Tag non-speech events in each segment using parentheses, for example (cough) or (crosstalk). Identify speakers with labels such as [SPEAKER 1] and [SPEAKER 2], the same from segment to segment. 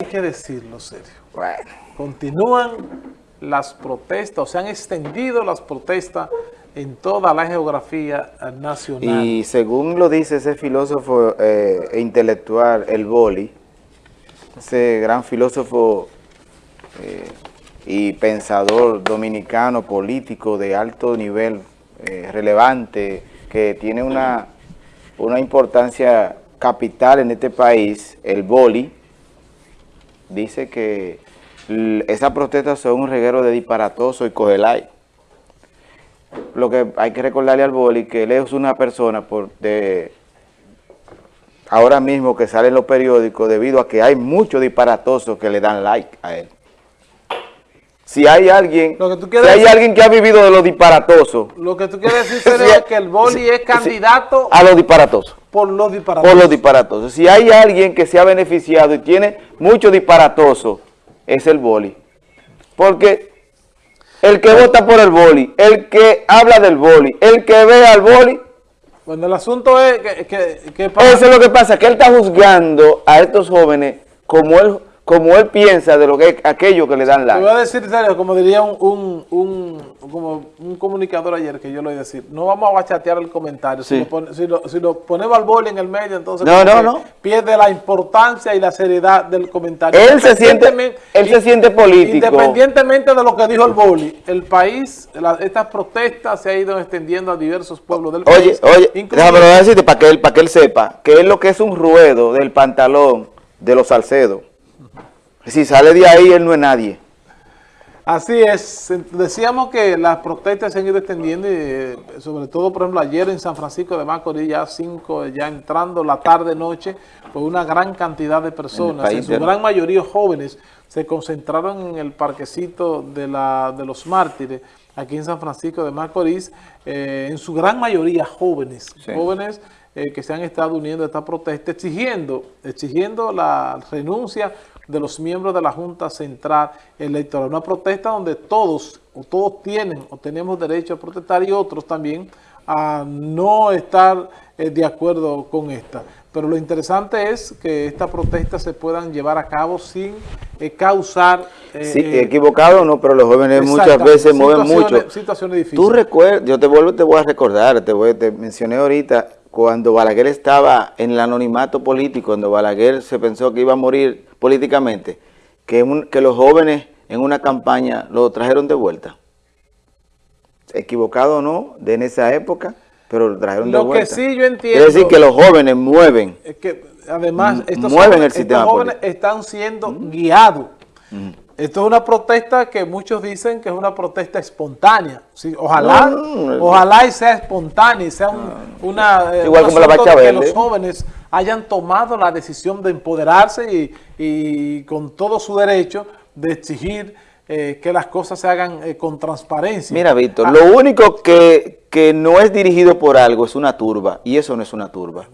[SPEAKER 1] hay que decirlo serio. Continúan las protestas, o se han extendido las protestas en toda la geografía nacional.
[SPEAKER 2] Y según lo dice ese filósofo eh, e intelectual, el Boli, ese gran filósofo eh, y pensador dominicano, político de alto nivel, eh, relevante, que tiene una, una importancia capital en este país, el Boli, dice que esas protestas son un reguero de disparatoso y cogelay. Lo que hay que recordarle al Boli que él es una persona por de ahora mismo que sale en los periódicos debido a que hay muchos disparatosos que le dan like a él. Si hay alguien, que hay alguien que ha vivido de los disparatosos.
[SPEAKER 1] Lo que tú quieres (laughs) decir es que el Boli es candidato
[SPEAKER 2] a los disparatosos.
[SPEAKER 1] Por los disparatosos.
[SPEAKER 2] Por los disparatosos. Si hay alguien que se ha beneficiado y tiene muchos disparatosos, es el Boli. Porque el que vota por el Boli, el que habla del Boli, el que ve al Boli...
[SPEAKER 1] Bueno, el asunto es que... que,
[SPEAKER 2] Eso es lo que pasa, que él está juzgando a estos jóvenes como él como él piensa de lo que es aquello que le dan like.
[SPEAKER 1] Te voy a decir serio, como diría un, un, como un comunicador ayer que yo lo iba a decir, no vamos a bachatear el comentario, si, lo, ponemos al boli en el medio, entonces pierde la importancia y la seriedad del comentario.
[SPEAKER 2] Él se siente, él se siente político.
[SPEAKER 1] Independientemente de lo que dijo el boli, el país, estas protestas se han ido extendiendo a diversos pueblos del país.
[SPEAKER 2] Oye, oye, déjame decirte para que, él, para que él sepa que es lo que es un ruedo del pantalón de los Salcedos. Si sale de ahí, él no es nadie.
[SPEAKER 1] Así es. Decíamos que las protestas se han ido extendiendo, y, eh, sobre todo, por ejemplo, ayer en San Francisco de Macorís, ya cinco, ya entrando la tarde-noche, pues una gran cantidad de personas, en, su gran mayoría jóvenes, se concentraron en el parquecito de, la, de los mártires, aquí en San Francisco de Macorís, eh, en su gran mayoría jóvenes, jóvenes eh, que se han estado uniendo a esta protesta, exigiendo, exigiendo la renuncia de los miembros de la Junta Central Electoral. Una protesta donde todos, o todos tienen o tenemos derecho a protestar y otros también a no estar eh, de acuerdo con esta. Pero lo interesante es que estas protestas se puedan llevar a cabo sin eh, causar...
[SPEAKER 2] Eh, sí, equivocado no, pero los jóvenes muchas veces mueven mucho.
[SPEAKER 1] Situaciones difíciles.
[SPEAKER 2] Tú recuerdas, yo te vuelvo, te voy a recordar, te, voy, te mencioné ahorita, cuando Balaguer estaba en el anonimato político, cuando Balaguer se pensó que iba a morir políticamente, que, que los jóvenes en una campaña lo trajeron de vuelta. Equivocado o no, de en esa época, pero lo trajeron de vuelta.
[SPEAKER 1] Lo que sí yo entiendo...
[SPEAKER 2] Es decir, que los jóvenes mueven.
[SPEAKER 1] Es que además estos
[SPEAKER 2] mueven
[SPEAKER 1] jóvenes,
[SPEAKER 2] el
[SPEAKER 1] jóvenes están siendo guiados. Esto es una protesta que muchos dicen que es una protesta espontánea. ojalá, ojalá y sea espontánea y sea una...
[SPEAKER 2] Eh, Igual como la
[SPEAKER 1] que los jóvenes hayan tomado la decisión de empoderarse y, con todo su derecho de exigir eh, que las cosas se hagan eh, con transparencia.
[SPEAKER 2] Mira, Víctor, ah. lo único que, que no es dirigido por algo es una turba, y eso no es una turba.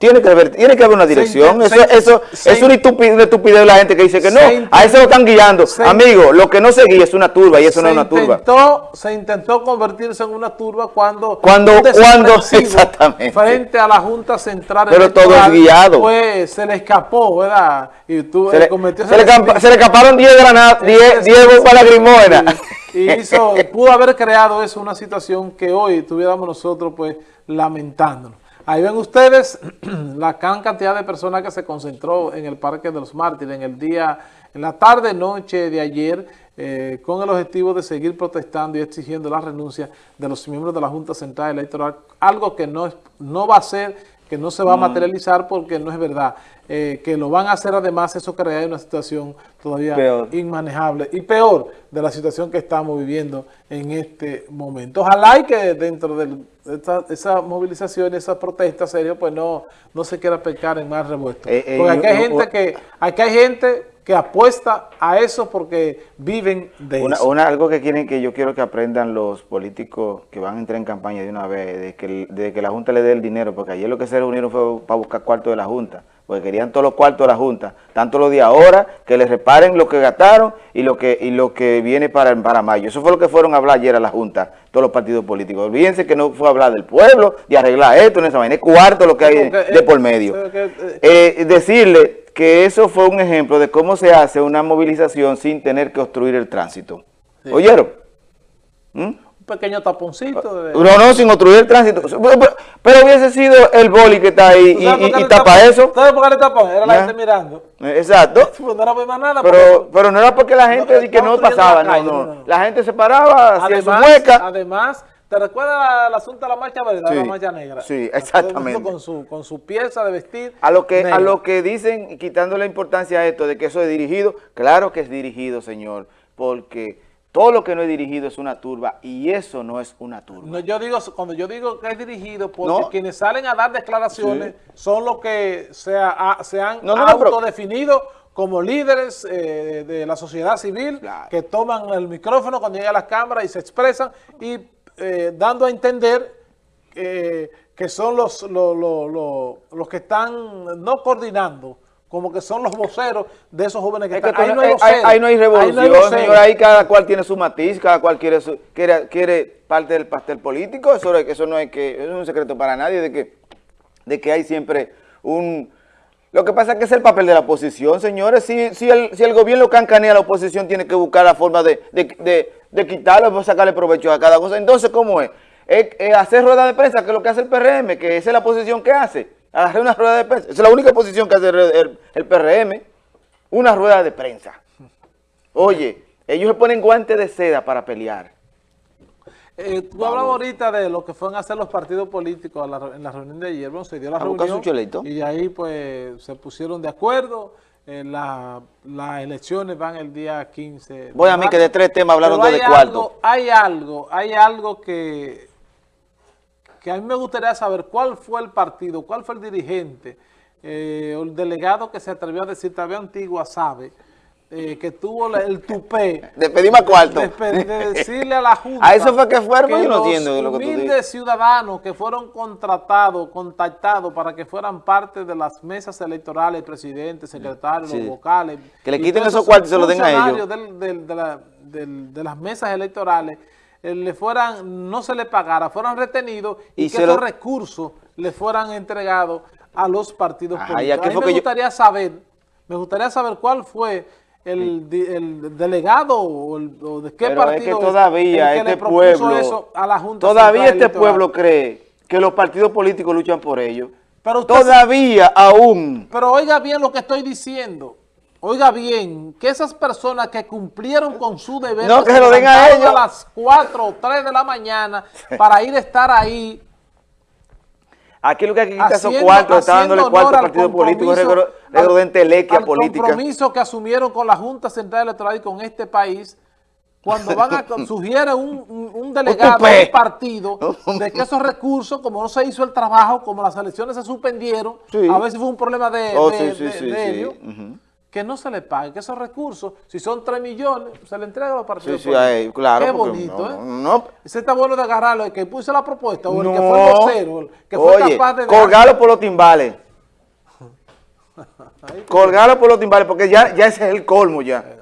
[SPEAKER 2] Tiene que haber, tiene que haber una dirección. eso, eso es una estupidez, de la gente que dice que no. A eso lo están guiando. Amigo, lo que no se guía es una turba y eso no es una turba.
[SPEAKER 1] Se intentó convertirse en una turba cuando...
[SPEAKER 2] Cuando, cuando, (laughs) exactamente.
[SPEAKER 1] Frente a la Junta Central
[SPEAKER 2] Pero todo es guiado.
[SPEAKER 1] Pues se le escapó, ¿verdad? Y tú,
[SPEAKER 2] se, le, se, le, se, le, escaparon 10 granadas, 10 bombas lagrimógenas.
[SPEAKER 1] Y hizo, (laughs) pudo haber creado eso, una situación que hoy tuviéramos nosotros pues lamentándonos. Ahí ven ustedes (clears throat) la gran cantidad de personas que se concentró en el Parque de los Mártires en el día, en la tarde noche de ayer, eh, con el objetivo de seguir protestando y exigiendo la renuncia de los miembros de la Junta Central Electoral, algo que no, no va a ser, que no se va a materializar porque no es verdad. Eh, que lo van a hacer además, eso crea una situación todavía inmanejable y peor de la situación que estamos viviendo en este momento. Ojalá y que dentro de esa, movilización, esa protesta serio, pues no, no se quiera pecar en más revuelto. Eh, eh, porque aquí hay gente que, aquí hay gente que apuesta a eso porque viven de
[SPEAKER 2] eso. Una, algo que quieren que yo quiero que aprendan los políticos que van a entrar en campaña de una vez, de que, de que la Junta le dé el dinero, porque ayer lo que se reunieron fue para buscar cuarto de la Junta porque querían todos los cuartos de la Junta, tanto los de ahora, que les reparen lo que gastaron y lo que y lo que viene para, para mayo. Eso fue lo que fueron a hablar ayer a la Junta, todos los partidos políticos. Olvídense que no fue a hablar del pueblo, de arreglar esto, en esa vaina, es cuarto lo que hay de por medio. Eh, decirle que eso fue un ejemplo de cómo se hace una movilización sin tener que obstruir el tránsito.
[SPEAKER 1] Sí.
[SPEAKER 2] ¿Oyeron? ¿Mm?
[SPEAKER 1] Un pequeño taponcito. De...
[SPEAKER 2] No, no, sin obstruir el tránsito. Pero, pero hubiese sido el boli que está ahí
[SPEAKER 1] ¿Tú
[SPEAKER 2] y,
[SPEAKER 1] por
[SPEAKER 2] tapa
[SPEAKER 1] tapó?
[SPEAKER 2] eso.
[SPEAKER 1] ¿Sabes por qué le tapó? Era la
[SPEAKER 2] Ya.
[SPEAKER 1] gente mirando.
[SPEAKER 2] Exacto. (laughs)
[SPEAKER 1] Pues no era más nada.
[SPEAKER 2] Pero,
[SPEAKER 1] porque-
[SPEAKER 2] pero no era porque la gente
[SPEAKER 1] No,
[SPEAKER 2] que no pasaba, no, no,
[SPEAKER 1] no.
[SPEAKER 2] La gente se paraba, hacía su mueca.
[SPEAKER 1] además, ¿te recuerdas el asunto de la marcha verde,
[SPEAKER 2] Sí,
[SPEAKER 1] la marcha negra?
[SPEAKER 2] sí, exactamente.
[SPEAKER 1] Con su, con su pieza de vestir
[SPEAKER 2] A lo que a
[SPEAKER 1] negra.
[SPEAKER 2] lo que dicen, quitando la importancia a esto de que eso es dirigido, claro que es dirigido, señor, porque todo lo que no es dirigido es una turba y eso no es una turba.
[SPEAKER 1] No, yo digo, cuando yo digo que es dirigido, porque
[SPEAKER 2] No.
[SPEAKER 1] quienes salen a dar declaraciones son los que se, se han
[SPEAKER 2] No,
[SPEAKER 1] autodefinido como líderes eh, de la sociedad civil,
[SPEAKER 2] Claro.
[SPEAKER 1] que toman el micrófono cuando llegan a las cámaras y se expresan y eh, dando a entender eh, que son los, los, los- los- que están no coordinando, como que son los voceros de esos jóvenes que
[SPEAKER 2] Es que
[SPEAKER 1] están.
[SPEAKER 2] tú no-
[SPEAKER 1] hay
[SPEAKER 2] eh,
[SPEAKER 1] voceros,
[SPEAKER 2] ahí, ahí no hay revolución,
[SPEAKER 1] voceros.
[SPEAKER 2] señor, ahí cada cual tiene su matiz, cada cual quiere su- quiere, quiere parte del pastel político, eso, eso no es que, eso es un secreto para nadie de que, de que hay siempre un... Lo que pasa es que es el papel de la oposición, señores, si, si, el, si el gobierno cancanea a la oposición tiene que buscar la forma de, de, de, de quitarlo, pues sacarle provecho a cada cosa, entonces ¿cómo es? Es, hacer rueda de prensa, que es lo que hace el PRM, que esa es la posición que hace, hacer una rueda de prensa, esa es la única posición que hace el- el PRM, una rueda de prensa. Oye, ellos se ponen guantes de seda para pelear.
[SPEAKER 1] Eh, tú hablabas ahorita de lo que fueron a hacer los partidos políticos la en la reunión de ayer. Bueno, se dio la
[SPEAKER 2] A
[SPEAKER 1] reunión
[SPEAKER 2] su
[SPEAKER 1] y ahí pues se pusieron de acuerdo. Eh, la- las elecciones van el día 15. de
[SPEAKER 2] Voy a mí que de tres temas hablaron de cuarto.
[SPEAKER 1] hay algo, hay algo que, que a mí me gustaría saber cuál fue el partido, cuál fue el dirigente, eh, o el delegado que se atrevió a decir, todavía Antigua sabe, eh, que tuvo la- el tupé
[SPEAKER 2] De pedir más cuarto.
[SPEAKER 1] de, de- de decirle a la Junta (laughs)
[SPEAKER 2] A eso fue que fueron, yo no
[SPEAKER 1] los
[SPEAKER 2] entiendo lo que tú dices.
[SPEAKER 1] ciudadanos que fueron contratados, contactados para que fueran parte de las mesas electorales, presidentes, secretarios,
[SPEAKER 2] Sí.
[SPEAKER 1] los vocales.
[SPEAKER 2] Que le quiten esos cuartos y se los den a ellos.
[SPEAKER 1] del- del- de, la- del- de las mesas electorales eh, le fueran, no se le pagara, fueran retenidos y,
[SPEAKER 2] Y
[SPEAKER 1] que
[SPEAKER 2] se
[SPEAKER 1] esos
[SPEAKER 2] lo-
[SPEAKER 1] recursos le fueran entregados a los partidos
[SPEAKER 2] Ajá,
[SPEAKER 1] políticos. A mí me
[SPEAKER 2] que
[SPEAKER 1] gustaría saber, me gustaría saber cuál fue el, el delegado o, el- o de qué
[SPEAKER 2] Pero es
[SPEAKER 1] partido
[SPEAKER 2] que todavía
[SPEAKER 1] que
[SPEAKER 2] este pueblo,
[SPEAKER 1] eso a la Junta
[SPEAKER 2] todavía este
[SPEAKER 1] Electoral.
[SPEAKER 2] pueblo cree que los partidos políticos luchan por ellos.
[SPEAKER 1] Pero usted-
[SPEAKER 2] Todavía aún.
[SPEAKER 1] Pero oiga bien lo que estoy diciendo. Oiga bien, que esas personas que cumplieron con su deber,
[SPEAKER 2] No, que se lo den a ellos.
[SPEAKER 1] a las 4 o 3 de la mañana (laughs) para ir a estar ahí
[SPEAKER 2] Aquí lo que hay que quitar esos
[SPEAKER 1] haciendo,
[SPEAKER 2] cuartos, está dándole
[SPEAKER 1] haciendo
[SPEAKER 2] cuartos
[SPEAKER 1] honor
[SPEAKER 2] al
[SPEAKER 1] al
[SPEAKER 2] partido político,
[SPEAKER 1] compromiso-
[SPEAKER 2] regro de entelequia
[SPEAKER 1] al
[SPEAKER 2] política.
[SPEAKER 1] compromiso que asumieron con la Junta Central Electoral y con este país cuando van a (laughs) sugiere un, un- un delegado
[SPEAKER 2] tupé.
[SPEAKER 1] del partido de que esos recursos, como no se hizo el trabajo, como las elecciones se suspendieron,
[SPEAKER 2] Sí.
[SPEAKER 1] a veces fue un problema de,
[SPEAKER 2] Oh,
[SPEAKER 1] de-
[SPEAKER 2] sí, sí,
[SPEAKER 1] de- de ellos,
[SPEAKER 2] Ujú.
[SPEAKER 1] Que no se le pague, que esos recursos, si son 3 millones, se le entrega a los
[SPEAKER 2] Sí,
[SPEAKER 1] partidos
[SPEAKER 2] sí,
[SPEAKER 1] políticos.
[SPEAKER 2] ahí, claro.
[SPEAKER 1] Qué bonito,
[SPEAKER 2] no,
[SPEAKER 1] ¿eh?
[SPEAKER 2] no,
[SPEAKER 1] Ese está bueno de agarrarlo, el que puso la propuesta, o el que fue el vocero, el que fue capaz de...
[SPEAKER 2] colgarlo por los timbales. (laughs) colgarlo por los timbales, porque ya, ya ese es el colmo ya.